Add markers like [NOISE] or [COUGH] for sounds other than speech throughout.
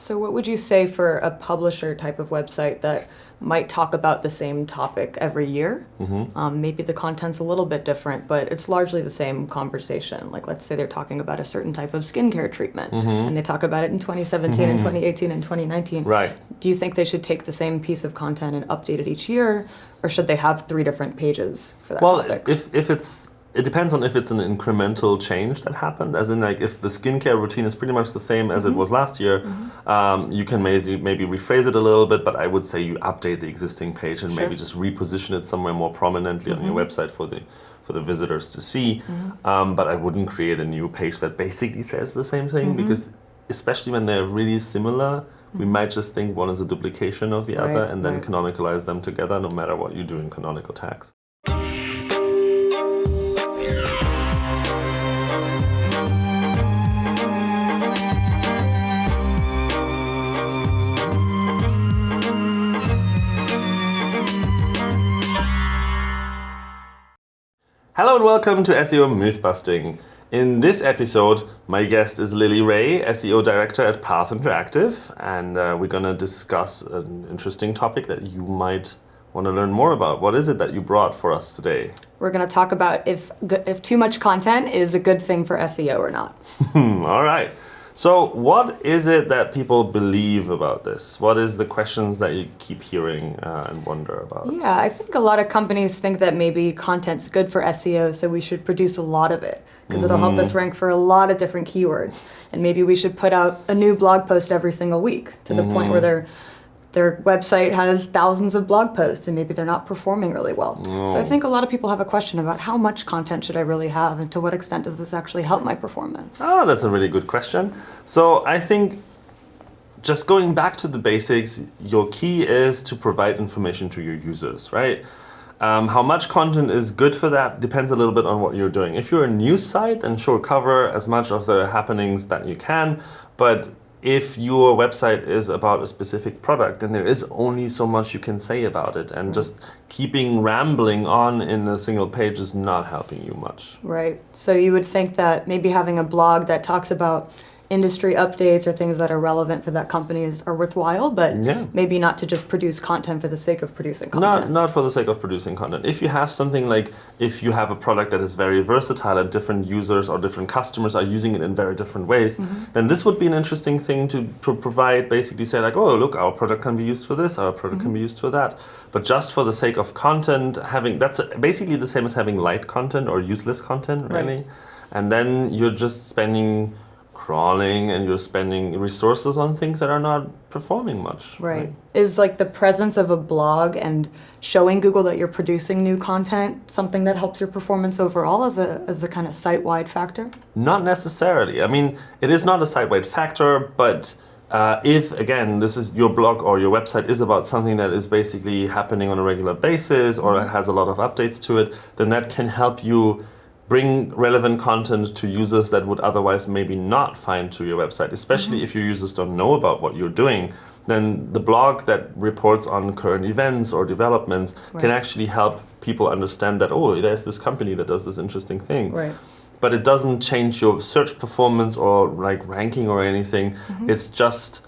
So what would you say for a publisher type of website that might talk about the same topic every year? Mm-hmm. Um, maybe the content's a little bit different, but it's largely the same conversation. Like let's say they're talking about a certain type of skincare treatment, and they talk about it in 2017 and 2018 and 2019. Mm-hmm. Right. Do you think they should take the same piece of content and update it each year, or should they have three different pages for that Well, topic? if, if it's, it depends on if it's an incremental change that happened, as in like if the skincare routine is pretty much the same as it mm-hmm. was last year, mm-hmm. um, you can maybe, maybe rephrase it a little bit, but I would say you update the existing page and maybe just reposition it somewhere more prominently on your mm-hmm. website for the for the visitors to see. Um, but I wouldn't create a new page that basically says the same thing because especially when they're really similar, we might just think one is a duplication of the other and then right. canonicalize them together no matter what you do in canonical tags. Hello and welcome to SEO Mythbusting. In this episode, my guest is Lily Ray, SEO Director at Path Interactive, and uh, we're going to discuss an interesting topic that you might want to learn more about. What is it that you brought for us today? We're going to talk about if if too much content is a good thing for SEO or not. [LAUGHS] All right. So, what is it that people believe about this? What is the questions that you keep hearing uh, and wonder about? Yeah, I think a lot of companies think that maybe content's good for SEO, so we should produce a lot of it because it'll help us rank for a lot of different keywords. And maybe we should put out a new blog post every single week to the point where their their website has thousands of blog posts and maybe they're not performing really well. So I think a lot of people have a question about how much content should I really have and to what extent does this actually help my performance? Oh, that's a really good question. So I think just going back to the basics, your key is to provide information to your users, right? Um, how much content is good for that depends a little bit on what you're doing. If you're a news site, then sure, cover as much of the happenings that you can. But if your website is about a specific product, then there is only so much you can say about it. And mm. just keeping rambling on in a single page is not helping you much. Right. So you would think that maybe having a blog that talks about industry updates or things that are relevant for that company is, are worthwhile, but Yeah. maybe not to just produce content for the sake of producing content. not not for the sake of producing content. If you have something like, if you have a product that is very versatile and different users or different customers are using it in very different ways, Mm-hmm. then this would be an interesting thing to pro- provide, basically say like, oh, look, our product can be used for this, our product Mm-hmm. can be used for that. But just for the sake of content, having, that's basically the same as having light content or useless content, Right. really. And then you're just spending crawling and you're spending resources on things that are not performing much. Right. Is like the presence of a blog and showing Google that you're producing new content something that helps your performance overall as a, as a kind of site wide factor? Not necessarily. I mean, it is not a site-wide factor, but uh, if, again, this is your blog or your website is about something that is basically happening on a regular basis or has a lot of updates to it, then that can help you bring relevant content to users that would otherwise maybe not find to your website, especially mm-hmm. if your users don't know about what you're doing. Then the blog that reports on current events or developments can actually help people understand that, oh, there's this company that does this interesting thing Right. but it doesn't change your search performance or like ranking or anything. Mm-hmm. It's just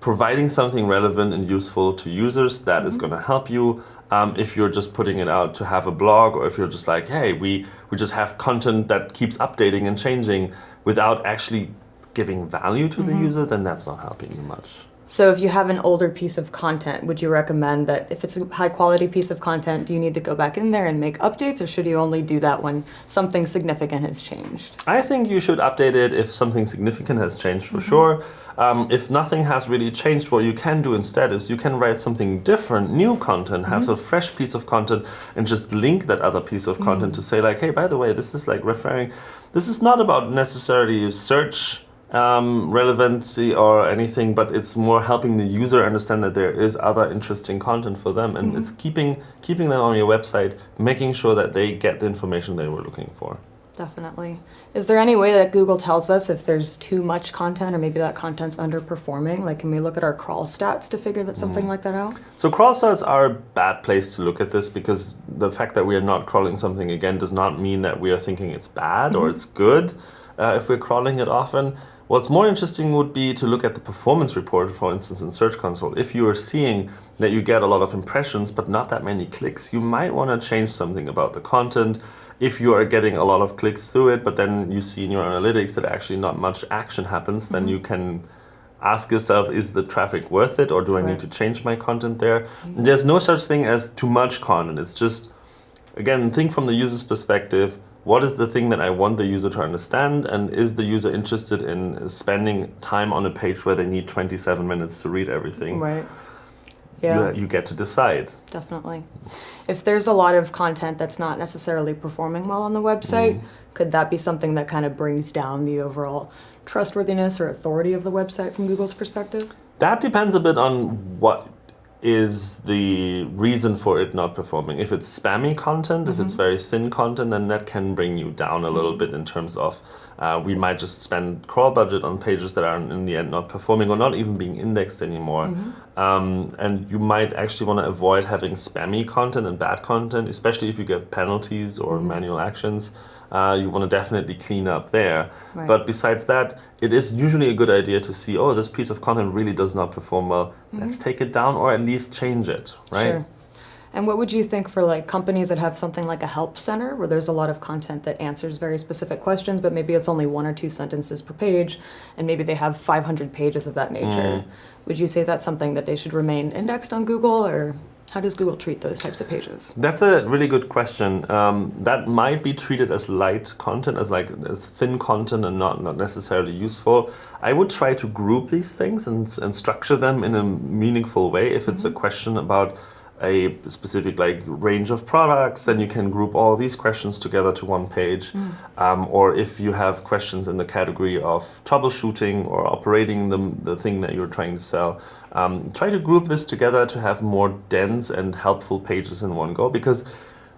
providing something relevant and useful to users that is mm-hmm. going to help you. Um, if you're just putting it out to have a blog, or if you're just like, hey, we we just have content that keeps updating and changing without actually giving value to the user, then that's not helping you much. So if you have an older piece of content, would you recommend that if it's a high quality piece of content, do you need to go back in there and make updates or should you only do that when something significant has changed? I think you should update it if something significant has changed for mm-hmm. sure. Um, if nothing has really changed, what you can do instead is you can write something different, new content, have mm-hmm. a fresh piece of content, and just link that other piece of content mm-hmm. to say like, hey, by the way, this is like referring. This is not about necessarily search um, relevancy or anything, but it's more helping the user understand that there is other interesting content for them, and it's keeping keeping them on your website, making sure that they get the information they were looking for. Definitely. Is there any way that Google tells us if there's too much content or maybe that content's underperforming? Like, can we look at our crawl stats to figure that something like that out? So crawl stats are a bad place to look at this because the fact that we are not crawling something again does not mean that we are thinking it's bad or it's good uh, if we're crawling it often. What's more interesting would be to look at the performance report, for instance, in Search Console. If you are seeing that you get a lot of impressions but not that many clicks, you might want to change something about the content. If you are getting a lot of clicks through it, but then you see in your analytics that actually not much action happens, then you mm-hmm. can ask yourself, is the traffic worth it or do I Right. need to change my content there? Mm-hmm. There's no such thing as too much content. It's just, again, think from the user's perspective. What is the thing that I want the user to understand? And is the user interested in spending time on a page where they need 27 minutes to read everything? Right. Yeah. You, you get to decide. Definitely. If there's a lot of content that's not necessarily performing well on the website, mm-hmm. could that be something that kind of brings down the overall trustworthiness or authority of the website from Google's perspective? That depends a bit on what is the reason for it not performing. If it's spammy content, if it's mm-hmm. very thin content, then that can bring you down a little mm-hmm. bit in terms of uh, we might just spend crawl budget on pages that are in the end not performing or not even being indexed anymore. Um, and you might actually want to avoid having spammy content and bad content, especially if you get penalties or manual actions. Uh, you want to definitely clean up there. Right. But besides that, it is usually a good idea to see, oh, this piece of content really does not perform well. Let's take it down or at least change it, right? Sure. And what would you think for like companies that have something like a help center where there's a lot of content that answers very specific questions, but maybe it's only one or two sentences per page, and maybe they have 500 pages of that nature? Would you say that's something that they should remain indexed on Google, or how does Google treat those types of pages? That's a really good question. Um, that might be treated as light content, as like as thin content and not, not necessarily useful. I would try to group these things and, and structure them in a meaningful way. If it's a question about a specific like range of products, then you can group all these questions together to one page. Um, or if you have questions in the category of troubleshooting or operating the, the thing that you're trying to sell, um, try to group this together to have more dense and helpful pages in one go. Because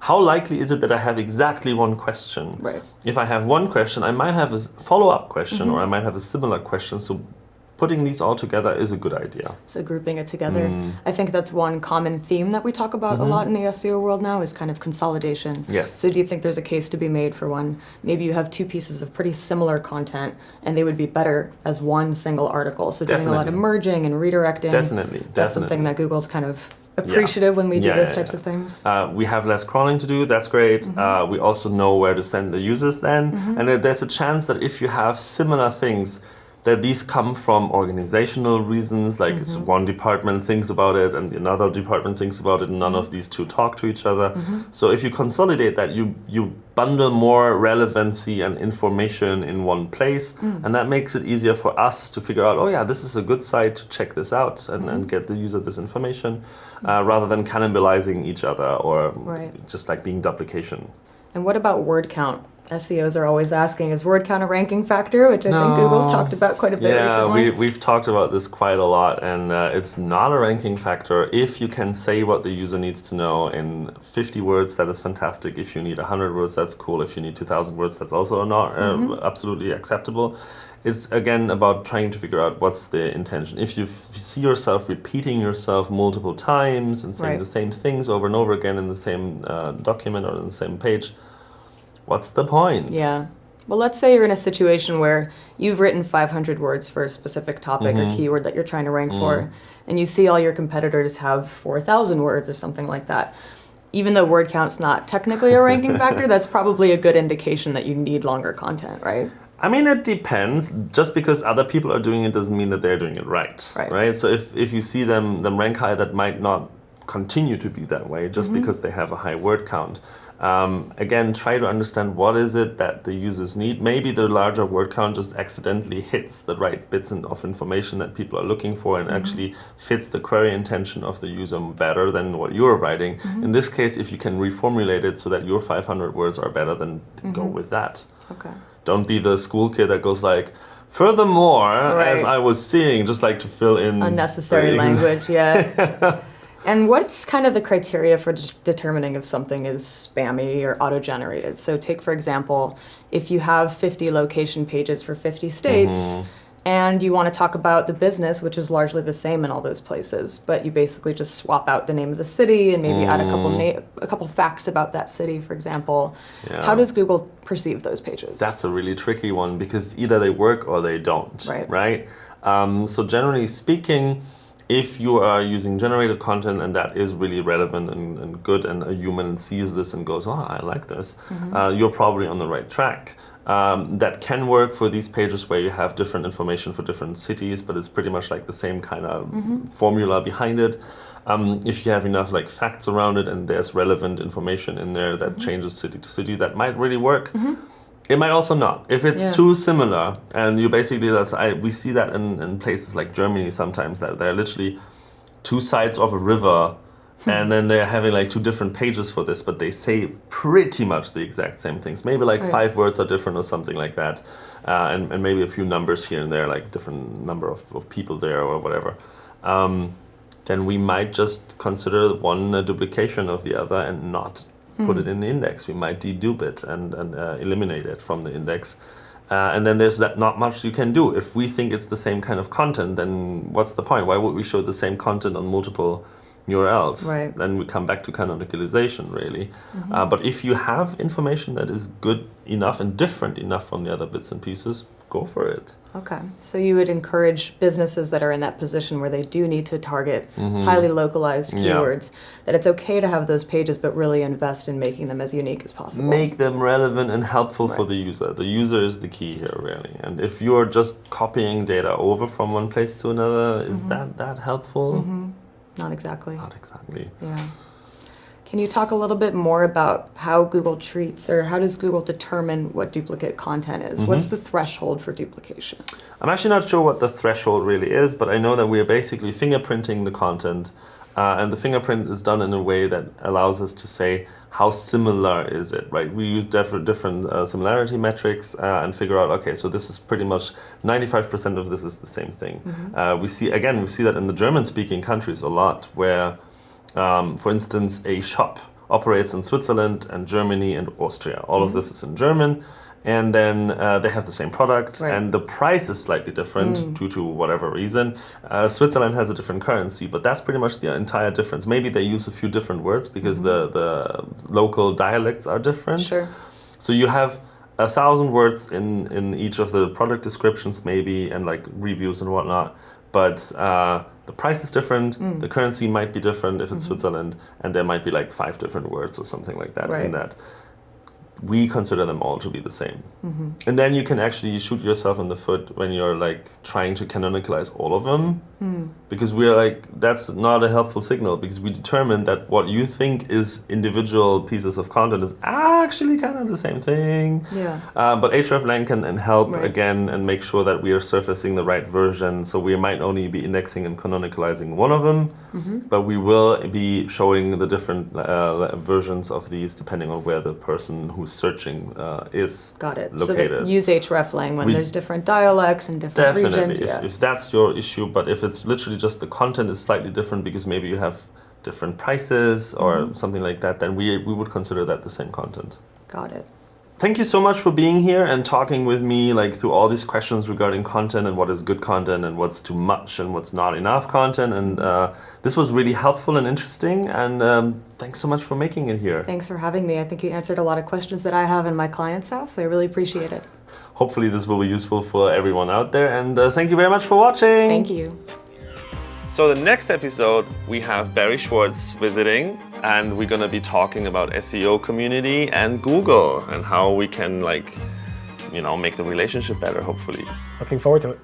how likely is it that I have exactly one question? Right. If I have one question, I might have a follow up question or I might have a similar question. So putting these all together is a good idea. So grouping it together. I think that's one common theme that we talk about a lot in the SEO world now is kind of consolidation. Yes. So do you think there's a case to be made for one? Maybe you have two pieces of pretty similar content and they would be better as one single article. So doing a lot of merging and redirecting. Definitely, That's something that Google's kind of appreciative when we do Yeah, those yeah, types yeah. of things. Uh, we have less crawling to do, that's great. Uh, we also know where to send the users then. And there's a chance that if you have similar things, that these come from organizational reasons, like it's mm-hmm. one department thinks about it and another department thinks about it, and none of these two talk to each other. Mm-hmm. So if you consolidate that, you, you bundle more relevancy and information in one place, mm. and that makes it easier for us to figure out, oh yeah, this is a good site to check this out and, and mm-hmm. get the user this information, uh, rather than cannibalizing each other or Right. just like being duplication. And what about word count? SEOs are always asking, is word count a ranking factor? Which I think Google's talked about quite a bit Yeah, recently. we, we've talked about this quite a lot, and uh, it's not a ranking factor. If you can say what the user needs to know in 50 words, that is fantastic. If you need 100 words, that's cool. If you need 2,000 words, that's also not uh, absolutely acceptable. It's again about trying to figure out what's the intention. If you see yourself repeating yourself multiple times and saying Right. the same things over and over again in the same uh, document or in the same page, what's the point? Yeah. Well, let's say you're in a situation where you've written 500 words for a specific topic Mm-hmm. or keyword that you're trying to rank Mm. for, and you see all your competitors have 4,000 words or something like that. Even though word count's not technically a ranking [LAUGHS] factor, that's probably a good indication that you need longer content, right? I mean, it depends. Just because other people are doing it doesn't mean that they're doing it right. Right. So if, if you see them them rank high, that might not continue to be that way just Mm-hmm. because they have a high word count. Um, again, try to understand what is it that the users need. Maybe the larger word count just accidentally hits the right bits of information that people are looking for and mm-hmm. actually fits the query intention of the user better than what you're writing. Mm-hmm. In this case, if you can reformulate it so that your 500 words are better, then go mm-hmm. with that. Okay. Don't be the school kid that goes like, furthermore, as I was seeing, just like to fill in Unnecessary language, yeah. [LAUGHS] and what's kind of the criteria for determining if something is spammy or auto generated? So, take for example, if you have 50 location pages for 50 states, and you want to talk about the business, which is largely the same in all those places, but you basically just swap out the name of the city and maybe add a couple a couple facts about that city, for example. Yeah. How does Google perceive those pages? That's a really tricky one because either they work or they don't. Right. Right. Um, so generally speaking, if you are using generated content and that is really relevant and, and good, and a human sees this and goes, "Oh, I like this," uh, you're probably on the right track. Um, that can work for these pages where you have different information for different cities, but it's pretty much like the same kind of formula behind it. Um, if you have enough like facts around it and there's relevant information in there that changes city to city, that might really work. It might also not. If it's Yeah. too similar, and you basically that's I we see that in, in places like Germany sometimes that they're literally two sides of a river, and then they're having like two different pages for this, but they say pretty much the exact same things. Maybe like Right. five words are different or something like that, uh, and and maybe a few numbers here and there, like different number of, of people there or whatever. Um, then we might just consider one a duplication of the other and not put it in the index. We might dedupe it and, and uh, eliminate it from the index. Uh, and then there's that not much you can do. If we think it's the same kind of content, then what's the point? Why would we show the same content on multiple URLs? Right. Then we come back to canonicalization, really. Uh, but if you have information that is good enough and different enough from the other bits and pieces, go for it. Okay, so you would encourage businesses that are in that position where they do need to target highly localized Mm-hmm. Yeah. keywords, that it's okay to have those pages, but really invest in making them as unique as possible. make them relevant and helpful for the user. The user is the key here, really. And if you're just copying data over from one place to another, is that that helpful? Not exactly. Not exactly. Yeah. Can you talk a little bit more about how Google treats or how does Google determine what duplicate content is? Mm-hmm. What's the threshold for duplication? I'm actually not sure what the threshold really is, but I know that we are basically fingerprinting the content, uh, and the fingerprint is done in a way that allows us to say how similar is it, right? We use different different uh, similarity metrics uh, and figure out, okay, so this is pretty much 95% of this is the same thing. Uh, we see again, we see that in the German-speaking countries a lot, where, um, for instance, a shop operates in Switzerland and Germany and Austria. All of this is in German. And then uh, they have the same product, Right. and the price is slightly different due to whatever reason. Uh, Switzerland has a different currency, but that's pretty much the entire difference. Maybe they use a few different words because the, the local dialects are different. Sure. So you have a thousand words in, in each of the product descriptions, maybe, and like reviews and whatnot. But uh, the price is different. Mm. The currency might be different if it's Mm-hmm. Switzerland, and there might be like five different words or something like that Right. in that. We consider them all to be the same, Mm-hmm. and then you can actually shoot yourself in the foot when you're like trying to canonicalize all of them, Hmm. because we're like that's not a helpful signal because we determine that what you think is individual pieces of content is actually kind of the same thing. Yeah. Uh, but hreflang can and help Right. again and make sure that we are surfacing the right version. So we might only be indexing and canonicalizing one of them, Mm-hmm. but we will be showing the different uh, versions of these depending on where the person who's searching uh, is. Got it. Located. So use hreflang when We- there's different dialects and different Definitely, regions. if, Yeah. if that's your issue, but if it's literally just the content is slightly different because maybe you have different prices or Mm-hmm. something like that, then we, we would consider that the same content. Got it. Thank you so much for being here and talking with me like through all these questions regarding content and what is good content and what's too much and what's not enough content. And uh, this was really helpful and interesting. And um, thanks so much for making it here. Thanks for having me. I think you answered a lot of questions that I have in my client's house. I really appreciate it. Hopefully, this will be useful for everyone out there. And uh, thank you very much for watching. Thank you. So the next episode, we have Barry Schwartz visiting, and we're gonna be talking about SEO community and Google and how we can like, you know, make the relationship better. Hopefully. Looking forward to it.